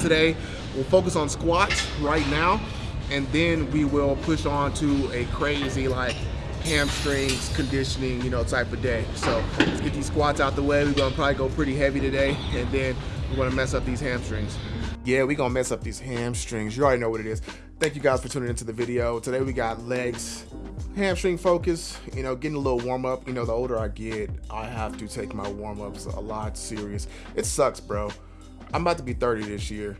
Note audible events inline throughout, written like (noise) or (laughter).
today. We'll focus on squats right now, and then we will push on to a crazy like hamstrings conditioning, you know, type of day. So let's get these squats out the way. We're gonna probably go pretty heavy today, and then we're gonna mess up these hamstrings. Yeah, we're gonna mess up these hamstrings. You already know what it is. Thank you guys for tuning into the video. Today we got legs, hamstring focus, you know, getting a little warm up. You know, the older I get, I have to take my warm ups a lot serious. It sucks, bro. I'm about to be 30 this year.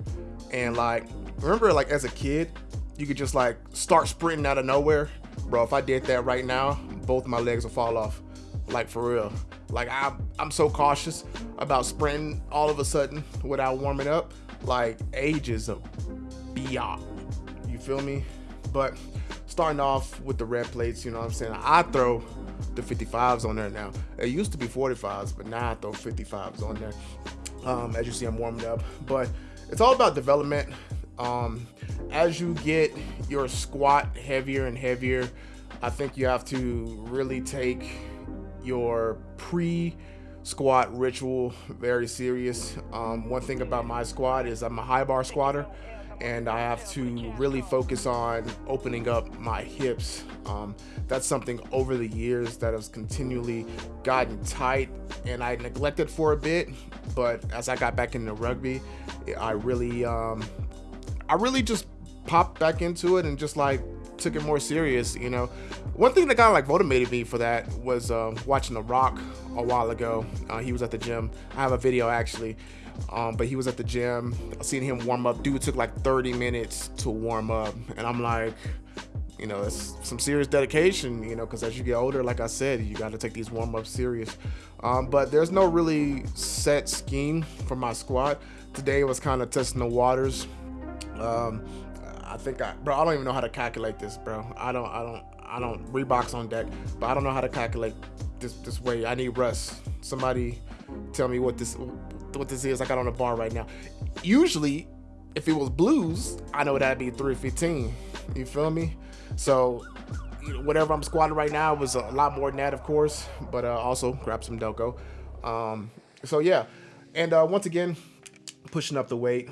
And like, remember like as a kid, you could just like start sprinting out of nowhere. Bro, if I did that right now, both my legs will fall off. Like for real. Like I'm I'm so cautious about sprinting all of a sudden without warming up. Like age is a beyond. You feel me? But starting off with the red plates, you know what I'm saying? I throw the 55s on there now. It used to be 45s, but now I throw 55s on there. Um, as you see, I'm warming up. But it's all about development. Um, as you get your squat heavier and heavier, I think you have to really take your pre squat ritual very serious. Um, one thing about my squat is I'm a high bar squatter and I have to really focus on opening up my hips. Um, that's something over the years that has continually gotten tight and I neglected for a bit, but as I got back into rugby, I really, um, I really just popped back into it and just like took it more serious, you know. One thing that kind of like motivated me for that was uh, watching The Rock a while ago. Uh, he was at the gym. I have a video actually um, but he was at the gym. I seen him warm up. Dude took like 30 minutes to warm up, and I'm like, you know, it's some serious dedication, you know, because as you get older, like I said, you got to take these warm ups serious. Um, but there's no really set scheme for my squat. Today was kind of testing the waters. Um, I think I, bro, I don't even know how to calculate this, bro. I don't, I don't, I don't Reeboks on deck, but I don't know how to calculate this this way. I need Russ. Somebody tell me what this what this is I got on the bar right now. Usually, if it was blues, I know that'd be 315. You feel me? So whatever I'm squatting right now was a lot more than that, of course, but uh, also grab some Delco. Um, so yeah, and uh, once again, pushing up the weight,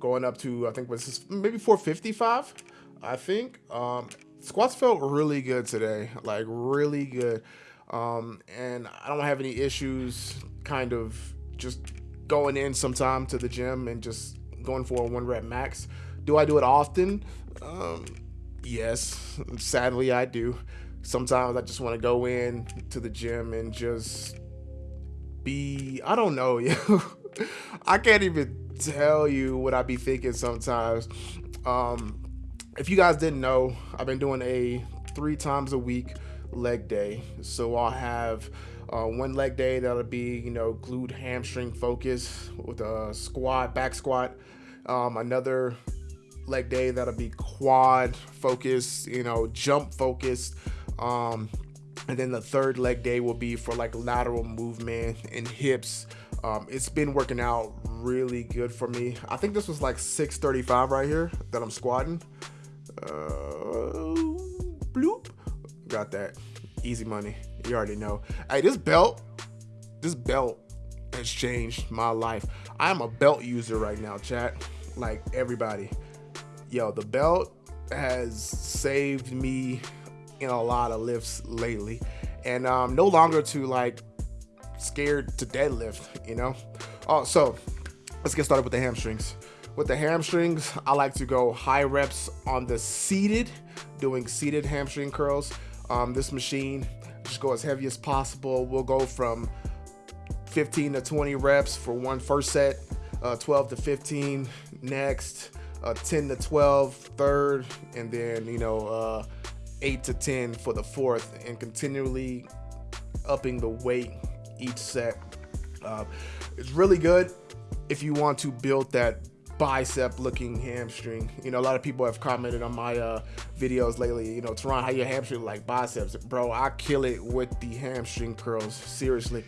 going up to I think was maybe 455. I think um, squats felt really good today, like really good, um, and I don't have any issues, kind of just going in sometime to the gym and just going for a one rep max. Do I do it often? Um, yes, sadly I do. Sometimes I just want to go in to the gym and just be, I don't know, (laughs) you. I can't even tell you what I be thinking sometimes. Um, if you guys didn't know, I've been doing a three times a week leg day. So I'll have uh, one leg day that'll be you know glute hamstring focus with a squat back squat. Um, another leg day that'll be quad focused, you know jump focused. Um, and then the third leg day will be for like lateral movement and hips. Um, it's been working out really good for me. I think this was like 635 right here that I'm squatting. Uh, bloop. Got that. Easy money. You already know. Hey, this belt, this belt has changed my life. I'm a belt user right now, chat. Like everybody. Yo, the belt has saved me in a lot of lifts lately. And um no longer to like scared to deadlift, you know? Oh, so let's get started with the hamstrings. With the hamstrings, I like to go high reps on the seated, doing seated hamstring curls. Um, this machine just go as heavy as possible. We'll go from 15 to 20 reps for one first set, uh, 12 to 15 next, uh, 10 to 12 third, and then you know uh, 8 to 10 for the fourth, and continually upping the weight each set. Uh, it's really good if you want to build that bicep looking hamstring. You know, a lot of people have commented on my uh, videos lately, you know, Teron, how your hamstring like biceps. Bro, I kill it with the hamstring curls, seriously.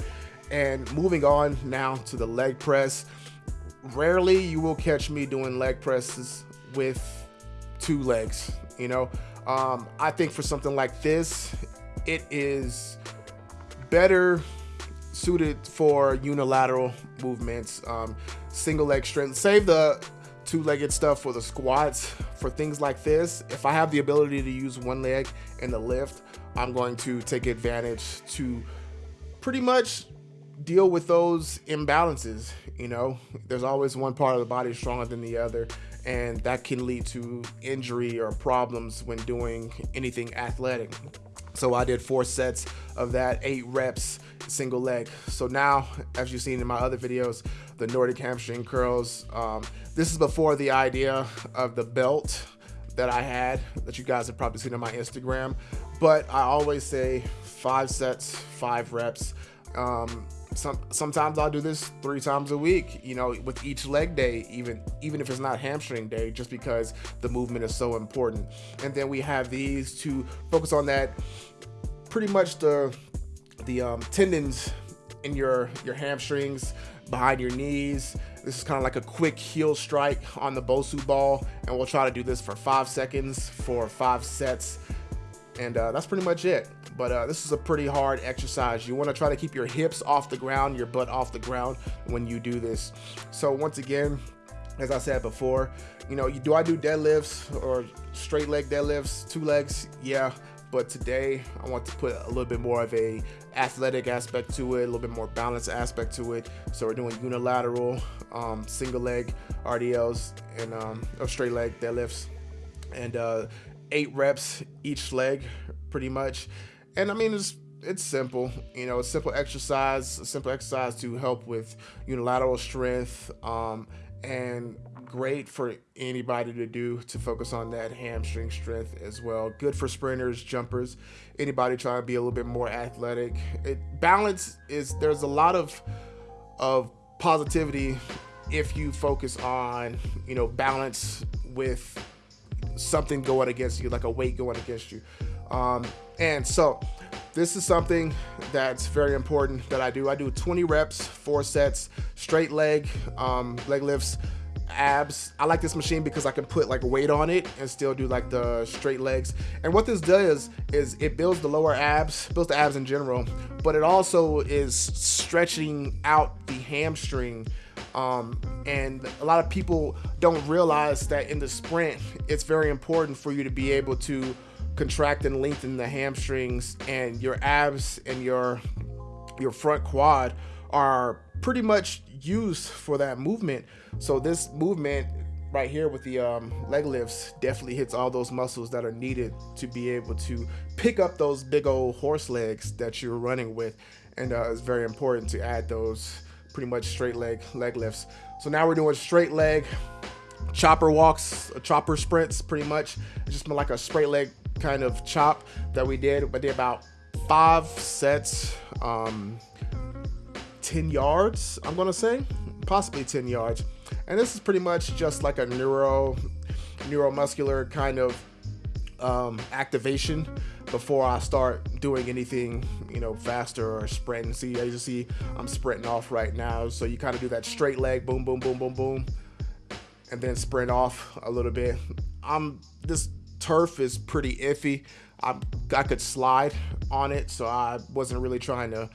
And moving on now to the leg press. Rarely you will catch me doing leg presses with two legs, you know. Um, I think for something like this, it is better suited for unilateral movements, um, single leg strength. Save the two-legged stuff for the squats. For things like this, if I have the ability to use one leg in the lift, I'm going to take advantage to pretty much deal with those imbalances. You know, there's always one part of the body stronger than the other, and that can lead to injury or problems when doing anything athletic. So I did four sets of that, eight reps, single leg. So now, as you've seen in my other videos, the Nordic hamstring curls, um, this is before the idea of the belt that I had that you guys have probably seen on my Instagram. But I always say five sets, five reps. Um, some sometimes I'll do this three times a week, you know, with each leg day, even even if it's not hamstring day, just because the movement is so important. And then we have these to focus on that pretty much the the um, tendons in your your hamstrings behind your knees. This is kind of like a quick heel strike on the Bosu ball, and we'll try to do this for five seconds for five sets. And uh, that's pretty much it. But uh, this is a pretty hard exercise. You want to try to keep your hips off the ground, your butt off the ground when you do this. So once again, as I said before, you know, do I do deadlifts or straight leg deadlifts, two legs? Yeah, but today I want to put a little bit more of a athletic aspect to it, a little bit more balanced aspect to it. So we're doing unilateral, um, single leg RDLs and um, straight leg deadlifts, and uh, eight reps each leg, pretty much. And I mean, it's it's simple, you know, a simple exercise, a simple exercise to help with unilateral strength, um, and great for anybody to do to focus on that hamstring strength as well. Good for sprinters, jumpers, anybody trying to be a little bit more athletic. It, balance is there's a lot of of positivity if you focus on you know balance with something going against you, like a weight going against you. Um, and so this is something that's very important that I do. I do 20 reps, four sets, straight leg, um, leg lifts, abs. I like this machine because I can put like weight on it and still do like the straight legs. And what this does is it builds the lower abs, builds the abs in general, but it also is stretching out the hamstring. Um, and a lot of people don't realize that in the sprint, it's very important for you to be able to contract and lengthen the hamstrings and your abs and your your front quad are pretty much used for that movement. So this movement right here with the um, leg lifts definitely hits all those muscles that are needed to be able to pick up those big old horse legs that you're running with. And uh, it's very important to add those pretty much straight leg leg lifts. So now we're doing straight leg chopper walks, chopper sprints pretty much. It's just like a straight leg kind of chop that we did. but did about five sets. Um, 10 yards, I'm gonna say, possibly 10 yards. And this is pretty much just like a neuro, neuromuscular kind of um, activation before I start doing anything, you know, faster or sprinting. See, as you see, I'm sprinting off right now. So you kind of do that straight leg, boom, boom, boom, boom, boom, and then sprint off a little bit. I'm this turf is pretty iffy. I I could slide on it, so I wasn't really trying to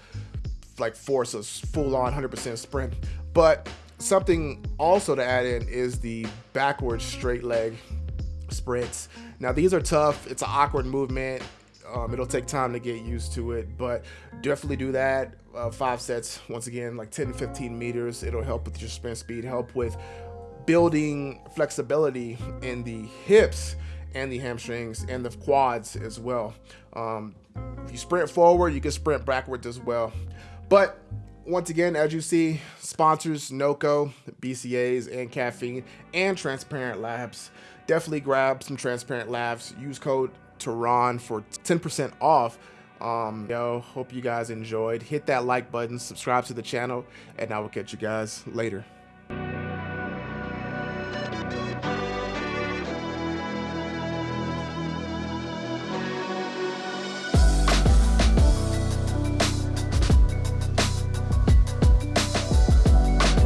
like force a full on 100% sprint. But something also to add in is the backwards straight leg sprints. Now these are tough. It's an awkward movement. Um, it'll take time to get used to it, but definitely do that. Uh, five sets, once again, like 10 to 15 meters. It'll help with your sprint speed, help with building flexibility in the hips and the hamstrings and the quads as well. Um, if you sprint forward, you can sprint backwards as well. But once again, as you see, sponsors NOCCO, BCAAs, and caffeine, and Transparent Labs. Definitely grab some Transparent Labs. Use code Teron for 10% off. Um, yo, hope you guys enjoyed. Hit that like button, subscribe to the channel, and I will catch you guys later.